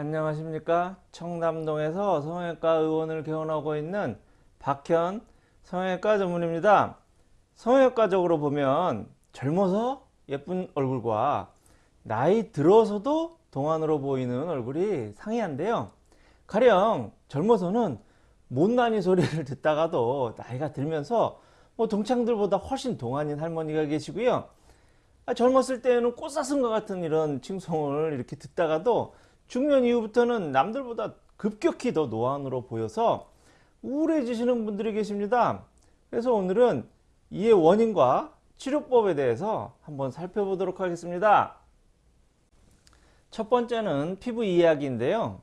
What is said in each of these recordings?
안녕하십니까? 청담동에서 성형외과 의원을 개원하고 있는 박현 성형외과 전문입니다. 성형외과적으로 보면 젊어서 예쁜 얼굴과 나이 들어서도 동안으로 보이는 얼굴이 상이한데요. 가령 젊어서는 못난이 소리를 듣다가도 나이가 들면서 뭐 동창들보다 훨씬 동안인 할머니가 계시고요. 아, 젊었을 때는 꽃사슴과 같은 이런 칭송을 이렇게 듣다가도 중년 이후부터는 남들보다 급격히 더 노안으로 보여서 우울해지시는 분들이 계십니다. 그래서 오늘은 이의 원인과 치료법에 대해서 한번 살펴보도록 하겠습니다. 첫 번째는 피부 이야기인데요.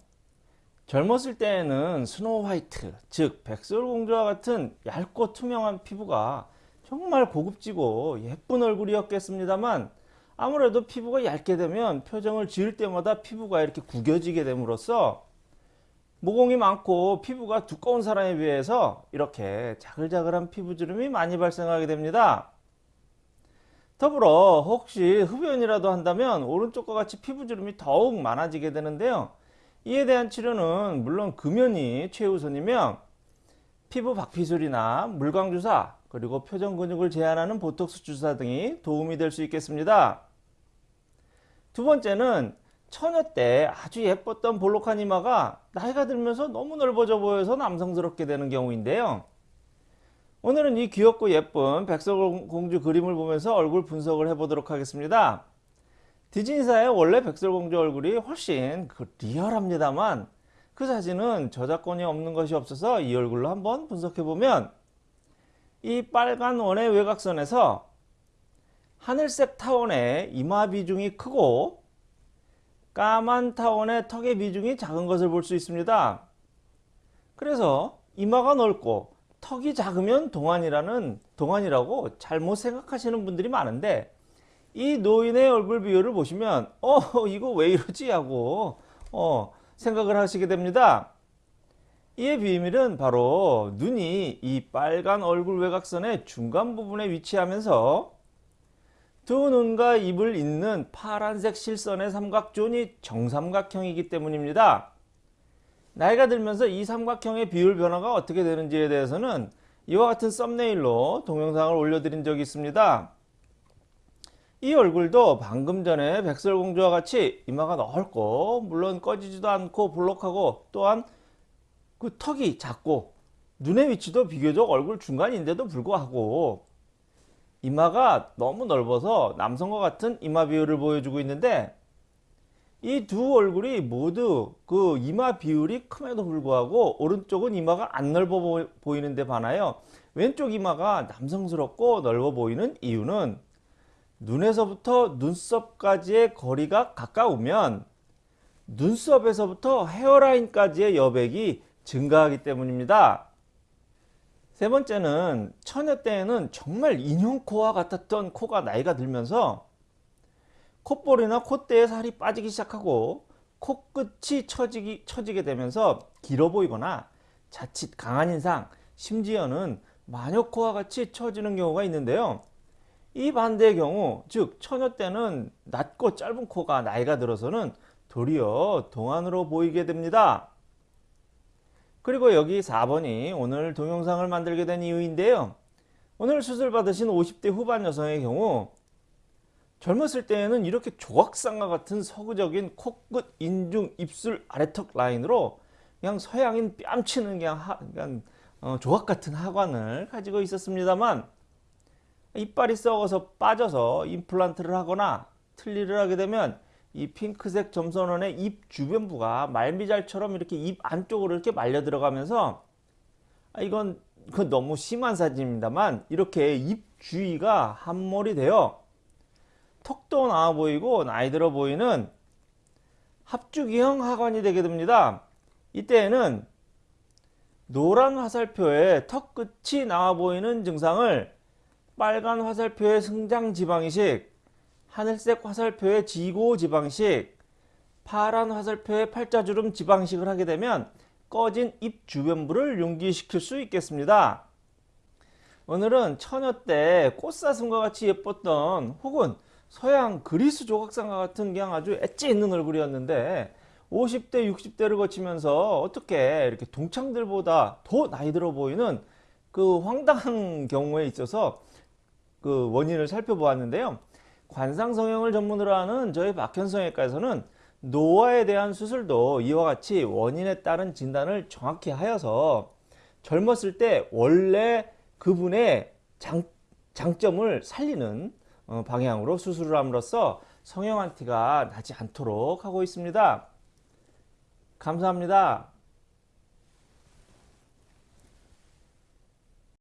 젊었을 때에는 Snow White, 즉 백설공주와 같은 얇고 투명한 피부가 정말 고급지고 예쁜 얼굴이었겠습니다만 아무래도 피부가 얇게 되면 표정을 지을 때마다 피부가 이렇게 구겨지게 됨으로써 모공이 많고 피부가 두꺼운 사람에 비해서 이렇게 자글자글한 피부주름이 많이 발생하게 됩니다. 더불어 혹시 흡연이라도 한다면 오른쪽과 같이 피부주름이 더욱 많아지게 되는데요. 이에 대한 치료는 물론 금연이 최우선이며 피부 박피술이나 물광주사 그리고 표정 근육을 제한하는 보톡스 주사 등이 도움이 될 수 있겠습니다. 두 번째는 처녀 때 아주 예뻤던 볼록한 이마가 나이가 들면서 너무 넓어져 보여서 남성스럽게 되는 경우인데요. 오늘은 이 귀엽고 예쁜 백설공주 그림을 보면서 얼굴 분석을 해보도록 하겠습니다. 디즈니사의 원래 백설공주 얼굴이 훨씬 그 리얼합니다만 그 사진은 저작권이 없는 것이 없어서 이 얼굴로 한번 분석해보면 이 빨간 원의 외곽선에서 하늘색 타원의 이마 비중이 크고 까만 타원의 턱의 비중이 작은 것을 볼 수 있습니다. 그래서 이마가 넓고 턱이 작으면 동안이라는 동안이라고 잘못 생각하시는 분들이 많은데 이 노인의 얼굴 비율을 보시면 어 이거 왜 이러지 하고 어 생각을 하시게 됩니다. 이의 비밀은 바로 눈이 이 빨간 얼굴 외곽선의 중간 부분에 위치하면서 두 눈과 입을 잇는 파란색 실선의 삼각존이 정삼각형이기 때문입니다. 나이가 들면서 이 삼각형의 비율 변화가 어떻게 되는지에 대해서는 이와 같은 썸네일로 동영상을 올려드린 적이 있습니다. 이 얼굴도 방금 전에 백설공주와 같이 이마가 넓고 물론 꺼지지도 않고 볼록하고 또한 그 턱이 작고 눈의 위치도 비교적 얼굴 중간인데도 불구하고 이마가 너무 넓어서 남성과 같은 이마 비율을 보여주고 있는데 이 두 얼굴이 모두 그 이마 비율이 큼에도 불구하고 오른쪽은 이마가 안 넓어 보이는데 반하여 왼쪽 이마가 남성스럽고 넓어 보이는 이유는 눈에서부터 눈썹까지의 거리가 가까우면 눈썹에서부터 헤어라인까지의 여백이 증가하기 때문입니다. 세 번째는 처녀 때에는 정말 인형코와 같았던 코가 나이가 들면서 콧볼이나 콧대에 살이 빠지기 시작하고 코끝이 처지기, 처지게 되면서 길어 보이거나 자칫 강한 인상 심지어는 마녀코와 같이 처지는 경우가 있는데요. 이 반대의 경우 즉 처녀 때는 낮고 짧은 코가 나이가 들어서는 도리어 동안으로 보이게 됩니다. 그리고 여기 4번이 오늘 동영상을 만들게 된 이유인데요. 오늘 수술 받으신 50대 후반 여성의 경우 젊었을 때에는 이렇게 조각상과 같은 서구적인 코끝, 인중, 입술, 아래턱 라인으로 그냥 서양인 뺨치는 그냥, 하, 그냥 어, 조각 같은 하관을 가지고 있었습니다만 이빨이 썩어서 빠져서 임플란트를 하거나 틀니를 하게 되면 이 핑크색 점선원의 입 주변부가 말미잘처럼 이렇게 입 안쪽으로 이렇게 말려 들어가면서 아 이건 그 너무 심한 사진입니다만 이렇게 입 주위가 함몰이 되어 턱도 나와 보이고 나이 들어 보이는 합주기형 하관이 되게 됩니다. 이때에는 노란 화살표에 턱 끝이 나와 보이는 증상을 빨간 화살표의 승장 지방이식 하늘색 화살표의 지고 지방식, 파란 화살표의 팔자주름 지방식을 하게 되면 꺼진 입 주변부를 용기시킬 수 있겠습니다. 오늘은 처녀 때 꽃사슴과 같이 예뻤던 혹은 서양 그리스 조각상과 같은 그냥 아주 엣지 있는 얼굴이었는데 50대, 60대를 거치면서 어떻게 이렇게 동창들보다 더 나이 들어 보이는 그 황당한 경우에 있어서 그 원인을 살펴보았는데요. 관상성형을 전문으로 하는 저희 박현성외과에서는 노화에 대한 수술도 이와 같이 원인에 따른 진단을 정확히 하여서 젊었을 때 원래 그분의 장, 장점을 살리는 어, 방향으로 수술을 함으로써 성형한 티가 나지 않도록 하고 있습니다. 감사합니다.